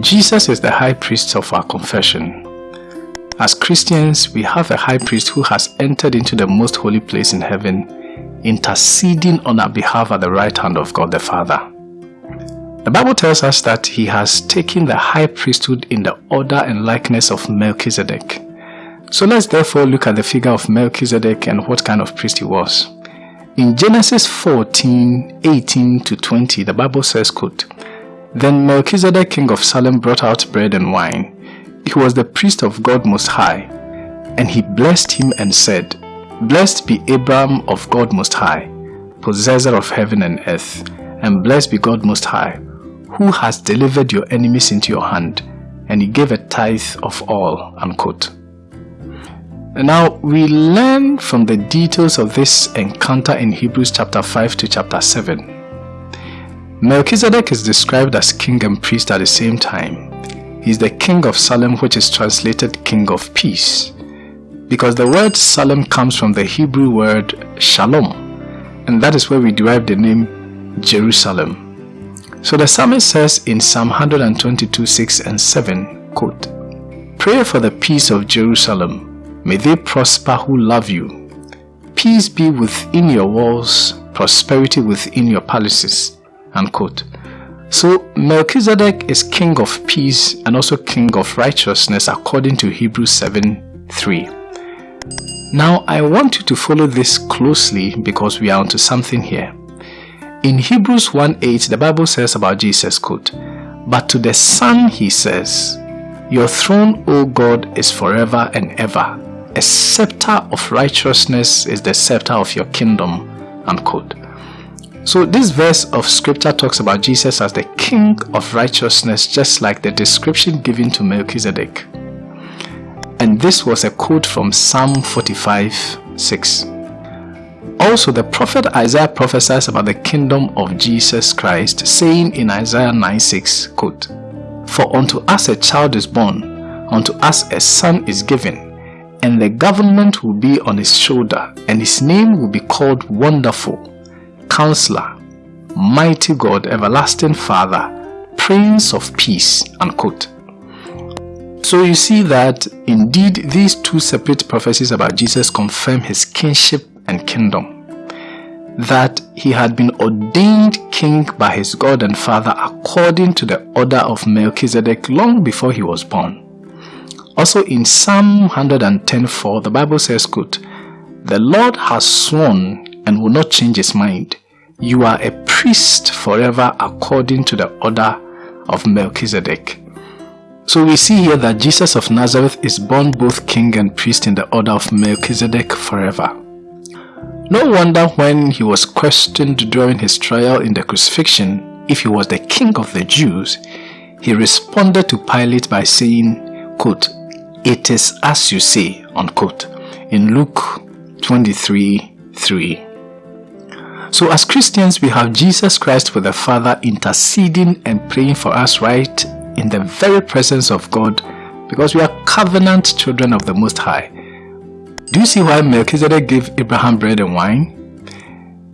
Jesus is the high priest of our confession. As Christians, we have a high priest who has entered into the most holy place in heaven, interceding on our behalf at the right hand of God the Father. The Bible tells us that he has taken the high priesthood in the order and likeness of Melchizedek. So let's therefore look at the figure of Melchizedek and what kind of priest he was. In Genesis 14, 18 to 20, the Bible says, quote, Then Melchizedek king of Salem brought out bread and wine. He was the priest of God Most High. And he blessed him and said, Blessed be Abram of God Most High, possessor of heaven and earth, and blessed be God Most High, who has delivered your enemies into your hand. And he gave a tithe of all. Unquote. Now, we learn from the details of this encounter in Hebrews chapter 5 to chapter 7. Melchizedek is described as king and priest at the same time. He is the king of Salem which is translated king of peace. Because the word Salem comes from the Hebrew word shalom and that is where we derive the name Jerusalem. So the psalmist says in Psalm 122 6 and 7, quote, Pray for the peace of Jerusalem May they prosper who love you. Peace be within your walls, prosperity within your palaces. Unquote. So Melchizedek is king of peace and also king of righteousness according to Hebrews 7 3. Now I want you to follow this closely because we are onto something here. In Hebrews 1 8, the Bible says about Jesus, quote, But to the Son he says, Your throne, O God, is forever and ever a scepter of righteousness is the scepter of your kingdom unquote so this verse of scripture talks about Jesus as the king of righteousness just like the description given to Melchizedek. And this was a quote from Psalm 45 6 also the prophet Isaiah prophesies about the kingdom of Jesus Christ saying in Isaiah 9 6 quote for unto us a child is born unto us a son is given and the government will be on his shoulder, and his name will be called Wonderful, Counselor, Mighty God, Everlasting Father, Prince of Peace. Unquote. So you see that indeed these two separate prophecies about Jesus confirm his kingship and kingdom. That he had been ordained king by his God and Father according to the order of Melchizedek long before he was born. Also in Psalm 110.4, the Bible says, quote, The Lord has sworn and will not change his mind. You are a priest forever according to the order of Melchizedek. So we see here that Jesus of Nazareth is born both king and priest in the order of Melchizedek forever. No wonder when he was questioned during his trial in the crucifixion if he was the king of the Jews, he responded to Pilate by saying, quote, it is as you say, unquote, in Luke 23 3. So, as Christians, we have Jesus Christ with the Father interceding and praying for us right in the very presence of God because we are covenant children of the Most High. Do you see why Melchizedek gave Abraham bread and wine?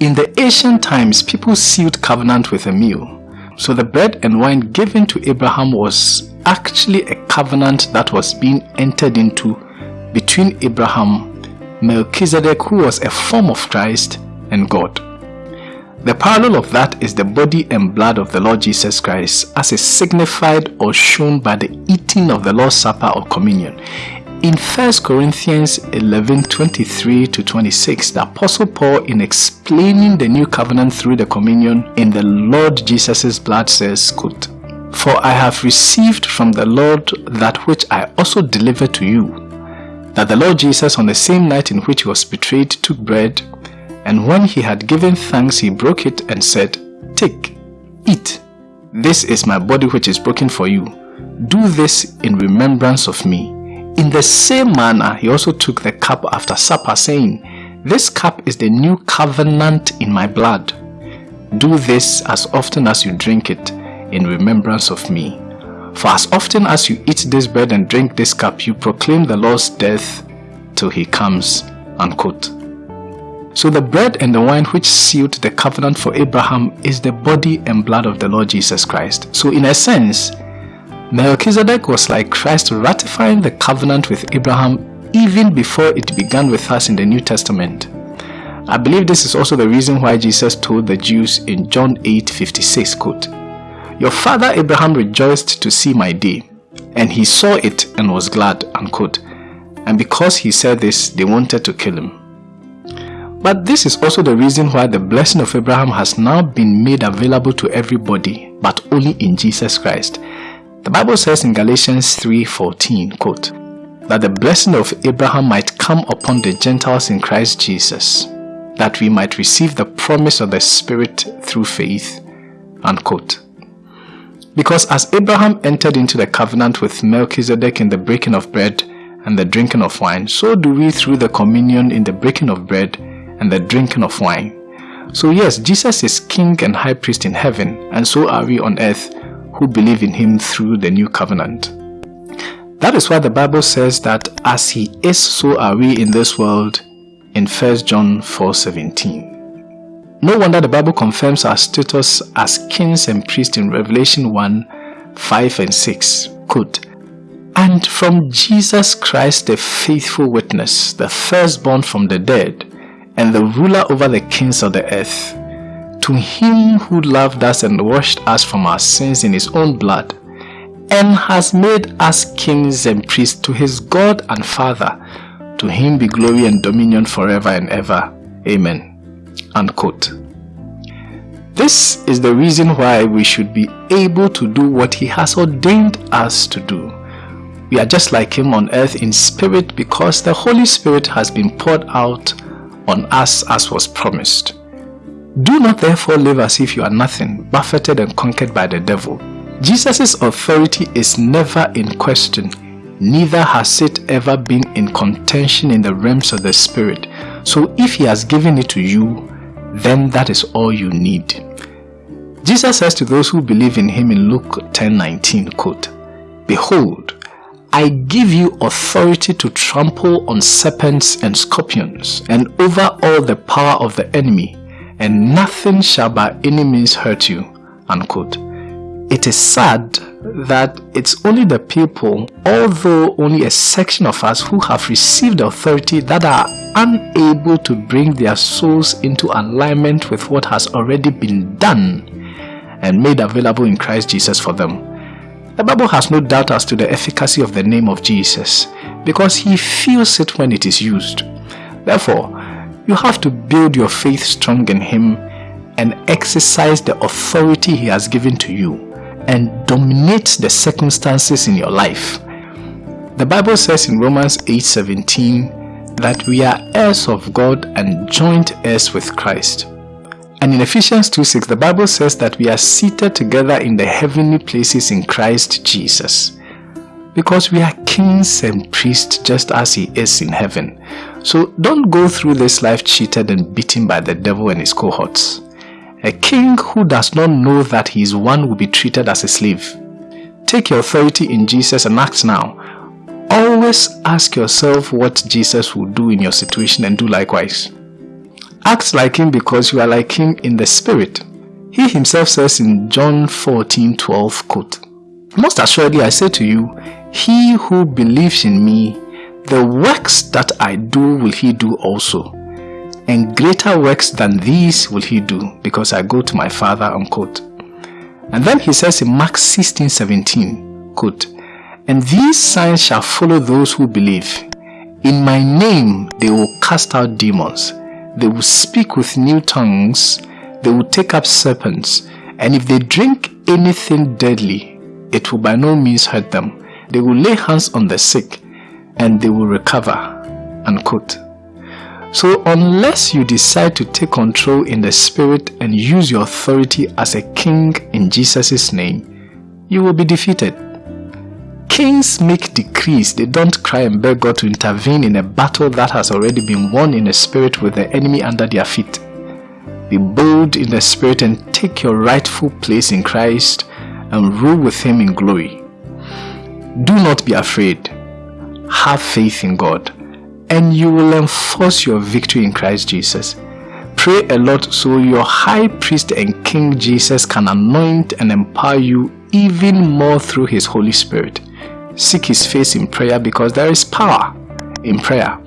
In the ancient times, people sealed covenant with a meal. So the bread and wine given to Abraham was actually a covenant that was being entered into between Abraham, Melchizedek, who was a form of Christ, and God. The parallel of that is the body and blood of the Lord Jesus Christ as is signified or shown by the eating of the Lord's Supper or communion. In 1 Corinthians 11 23 to 26, the Apostle Paul, in explaining the new covenant through the communion in the Lord Jesus' blood, says, quote, for I have received from the Lord that which I also delivered to you, that the Lord Jesus on the same night in which he was betrayed took bread, and when he had given thanks he broke it and said, Take, eat, this is my body which is broken for you. Do this in remembrance of me. In the same manner he also took the cup after supper saying, This cup is the new covenant in my blood. Do this as often as you drink it in remembrance of me. For as often as you eat this bread and drink this cup, you proclaim the Lord's death till he comes. Unquote. So the bread and the wine which sealed the covenant for Abraham is the body and blood of the Lord Jesus Christ. So in a sense, Melchizedek was like Christ ratifying the covenant with Abraham even before it began with us in the New Testament. I believe this is also the reason why Jesus told the Jews in John 8:56 quote, Your father Abraham rejoiced to see my day, and he saw it and was glad, unquote. And because he said this, they wanted to kill him. But this is also the reason why the blessing of Abraham has now been made available to everybody, but only in Jesus Christ. The Bible says in Galatians 3:14, quote, that the blessing of Abraham might come upon the Gentiles in Christ Jesus, that we might receive the promise of the Spirit through faith. Unquote. Because as Abraham entered into the covenant with Melchizedek in the breaking of bread and the drinking of wine, so do we through the communion in the breaking of bread and the drinking of wine. So yes, Jesus is King and High Priest in heaven, and so are we on earth who believe in Him through the new covenant. That is why the Bible says that as he is, so are we in this world in 1 John 4:17. No wonder the Bible confirms our status as kings and priests in Revelation 1 5 and 6. Quote, and from Jesus Christ, the faithful witness, the firstborn from the dead, and the ruler over the kings of the earth, to him who loved us and washed us from our sins in his own blood, and has made us kings and priests to his God and Father. To him be glory and dominion forever and ever. Amen. Unquote. This is the reason why we should be able to do what he has ordained us to do. We are just like him on earth in spirit because the Holy Spirit has been poured out on us as was promised. Do not therefore live as if you are nothing, buffeted and conquered by the devil. Jesus' authority is never in question, neither has it ever been in contention in the realms of the Spirit. So if He has given it to you, then that is all you need. Jesus says to those who believe in Him in Luke 10:19, quote, Behold, I give you authority to trample on serpents and scorpions, and over all the power of the enemy, and nothing shall by any means hurt you. Unquote. It is sad that it's only the people, although only a section of us who have received authority that are unable to bring their souls into alignment with what has already been done and made available in Christ Jesus for them. The Bible has no doubt as to the efficacy of the name of Jesus because he feels it when it is used. Therefore, you have to build your faith strong in him and exercise the authority he has given to you and dominate the circumstances in your life. The Bible says in Romans 8:17 that we are heirs of God and joint heirs with Christ. And in Ephesians 2:6 the Bible says that we are seated together in the heavenly places in Christ Jesus. Because we are kings and priests just as he is in heaven. So don't go through this life cheated and beaten by the devil and his cohorts. A king who does not know that he is one will be treated as a slave. Take your authority in Jesus and act now. Always ask yourself what Jesus will do in your situation and do likewise. Act like him because you are like him in the spirit. He himself says in John 14 12, quote, Most assuredly I say to you, he who believes in me, the works that I do will he do also and greater works than these will he do because I go to my father unquote. And then he says in Mark 16, 17, quote, And these signs shall follow those who believe. In my name they will cast out demons. They will speak with new tongues. They will take up serpents. And if they drink anything deadly, it will by no means hurt them. They will lay hands on the sick and they will recover. Unquote. So unless you decide to take control in the spirit and use your authority as a king in Jesus' name, you will be defeated. Kings make decrees, they don't cry and beg God to intervene in a battle that has already been won in the spirit with the enemy under their feet. Be bold in the spirit and take your rightful place in Christ and rule with him in glory. Do not be afraid. Have faith in God and you will enforce your victory in Christ Jesus. Pray a lot so your high priest and King Jesus can anoint and empower you even more through his Holy Spirit. Seek his face in prayer because there is power in prayer.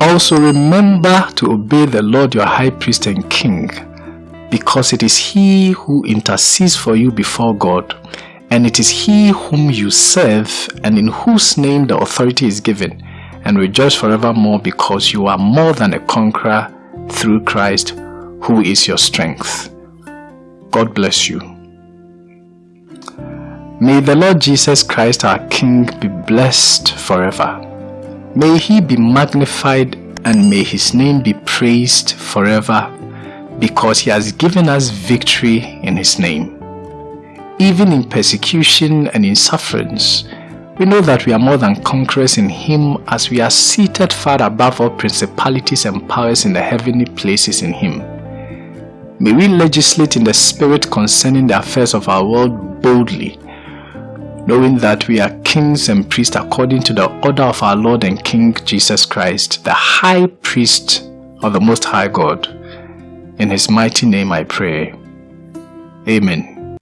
Also remember to obey the Lord your high priest and king because it is he who intercedes for you before God and it is he whom you serve and in whose name the authority is given and rejoice forevermore because you are more than a conqueror through Christ who is your strength. God bless you. May the Lord Jesus Christ our King be blessed forever. May he be magnified and may his name be praised forever because he has given us victory in his name. Even in persecution and in sufferings, we know that we are more than conquerors in him as we are seated far above all principalities and powers in the heavenly places in him. May we legislate in the spirit concerning the affairs of our world boldly, knowing that we are kings and priests according to the order of our Lord and King Jesus Christ, the high priest of the Most High God. In his mighty name I pray. Amen.